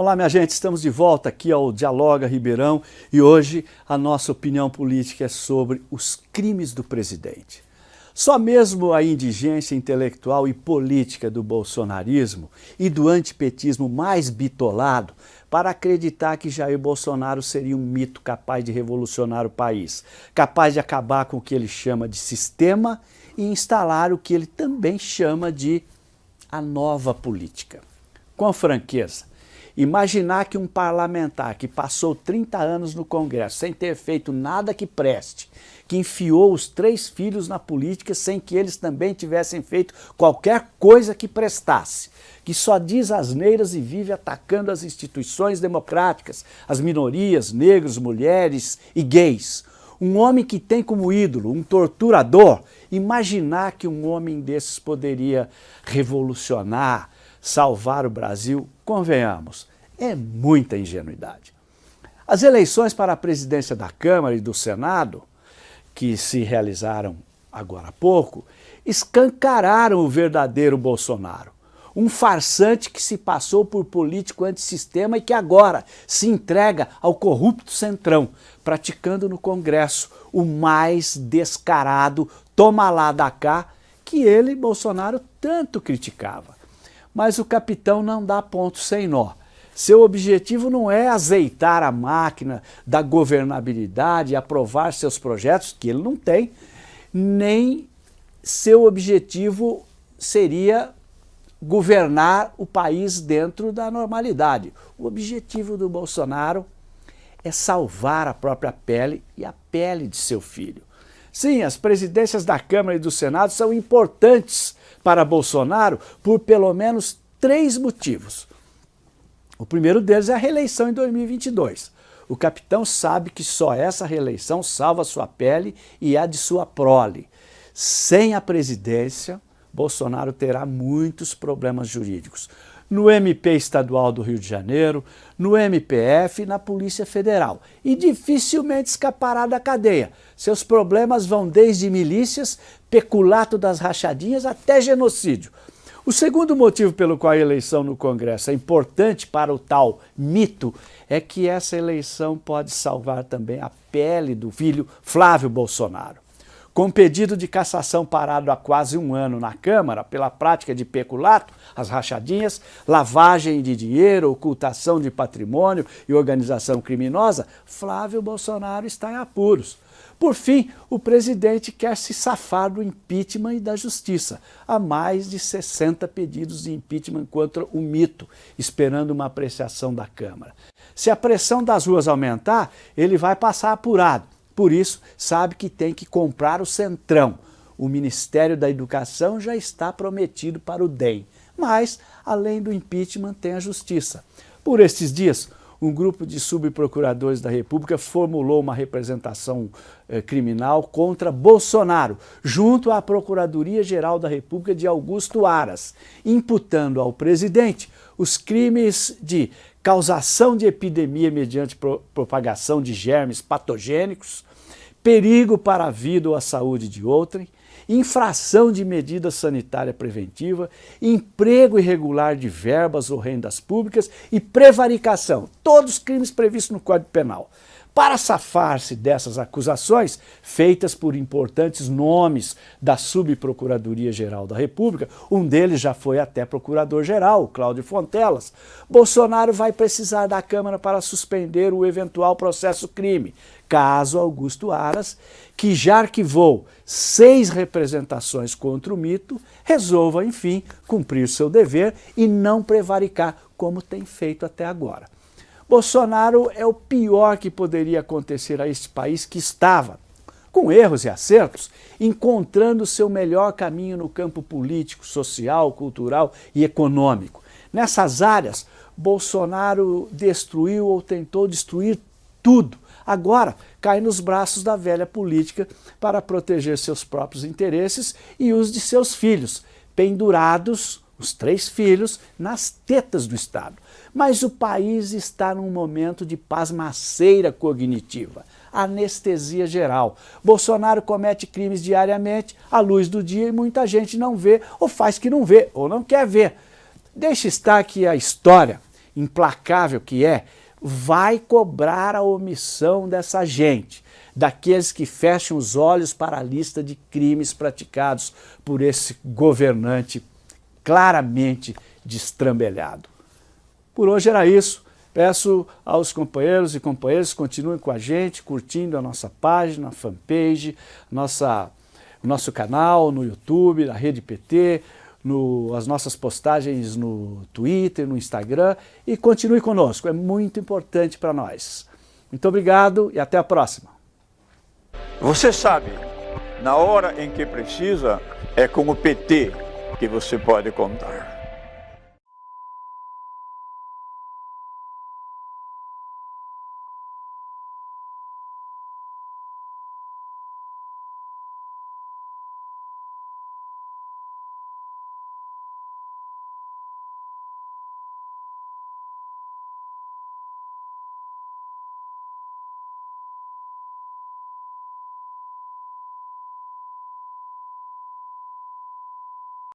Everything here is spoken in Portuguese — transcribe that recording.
Olá, minha gente, estamos de volta aqui ao Dialoga Ribeirão e hoje a nossa opinião política é sobre os crimes do presidente. Só mesmo a indigência intelectual e política do bolsonarismo e do antipetismo mais bitolado para acreditar que Jair Bolsonaro seria um mito capaz de revolucionar o país, capaz de acabar com o que ele chama de sistema e instalar o que ele também chama de a nova política. Com franqueza, Imaginar que um parlamentar que passou 30 anos no Congresso sem ter feito nada que preste, que enfiou os três filhos na política sem que eles também tivessem feito qualquer coisa que prestasse, que só diz asneiras e vive atacando as instituições democráticas, as minorias, negros, mulheres e gays. Um homem que tem como ídolo um torturador, imaginar que um homem desses poderia revolucionar, salvar o Brasil, convenhamos, é muita ingenuidade. As eleições para a presidência da Câmara e do Senado, que se realizaram agora há pouco, escancararam o verdadeiro Bolsonaro. Um farsante que se passou por político antissistema e que agora se entrega ao corrupto centrão, praticando no Congresso o mais descarado toma lá da cá que ele, Bolsonaro, tanto criticava. Mas o capitão não dá ponto sem nó. Seu objetivo não é azeitar a máquina da governabilidade aprovar seus projetos, que ele não tem, nem seu objetivo seria governar o país dentro da normalidade. O objetivo do Bolsonaro é salvar a própria pele e a pele de seu filho. Sim, as presidências da Câmara e do Senado são importantes para Bolsonaro por pelo menos três motivos. O primeiro deles é a reeleição em 2022. O capitão sabe que só essa reeleição salva sua pele e a de sua prole. Sem a presidência, Bolsonaro terá muitos problemas jurídicos. No MP estadual do Rio de Janeiro, no MPF e na Polícia Federal. E dificilmente escapará da cadeia. Seus problemas vão desde milícias, peculato das rachadinhas até genocídio. O segundo motivo pelo qual a eleição no Congresso é importante para o tal mito é que essa eleição pode salvar também a pele do filho Flávio Bolsonaro. Com pedido de cassação parado há quase um ano na Câmara pela prática de peculato, as rachadinhas, lavagem de dinheiro, ocultação de patrimônio e organização criminosa, Flávio Bolsonaro está em apuros. Por fim, o presidente quer se safar do impeachment e da justiça. Há mais de 60 pedidos de impeachment contra o mito, esperando uma apreciação da Câmara. Se a pressão das ruas aumentar, ele vai passar apurado. Por isso, sabe que tem que comprar o Centrão. O Ministério da Educação já está prometido para o DEM. Mas, além do impeachment, tem a justiça. Por estes dias, um grupo de subprocuradores da República formulou uma representação eh, criminal contra Bolsonaro, junto à Procuradoria-Geral da República de Augusto Aras, imputando ao presidente os crimes de causação de epidemia mediante pro propagação de germes patogênicos, perigo para a vida ou a saúde de outrem, infração de medida sanitária preventiva, emprego irregular de verbas ou rendas públicas e prevaricação, todos crimes previstos no Código Penal. Para safar-se dessas acusações, feitas por importantes nomes da Subprocuradoria-Geral da República, um deles já foi até Procurador-Geral, Cláudio Fontelas, Bolsonaro vai precisar da Câmara para suspender o eventual processo crime, caso Augusto Aras, que já arquivou seis representações contra o mito, resolva, enfim, cumprir seu dever e não prevaricar como tem feito até agora. Bolsonaro é o pior que poderia acontecer a este país que estava, com erros e acertos, encontrando seu melhor caminho no campo político, social, cultural e econômico. Nessas áreas, Bolsonaro destruiu ou tentou destruir tudo, agora cai nos braços da velha política para proteger seus próprios interesses e os de seus filhos, pendurados, os três filhos, nas tetas do Estado. Mas o país está num momento de pasmaceira cognitiva, anestesia geral. Bolsonaro comete crimes diariamente, à luz do dia, e muita gente não vê, ou faz que não vê, ou não quer ver. Deixa estar que a história implacável que é, vai cobrar a omissão dessa gente, daqueles que fecham os olhos para a lista de crimes praticados por esse governante claramente destrambelhado. Por hoje era isso. Peço aos companheiros e companheiras que continuem com a gente, curtindo a nossa página, a fanpage, nossa, nosso canal no YouTube, na Rede PT, no, as nossas postagens no Twitter, no Instagram e continue conosco, é muito importante para nós. Muito obrigado e até a próxima. Você sabe, na hora em que precisa, é com o PT que você pode contar.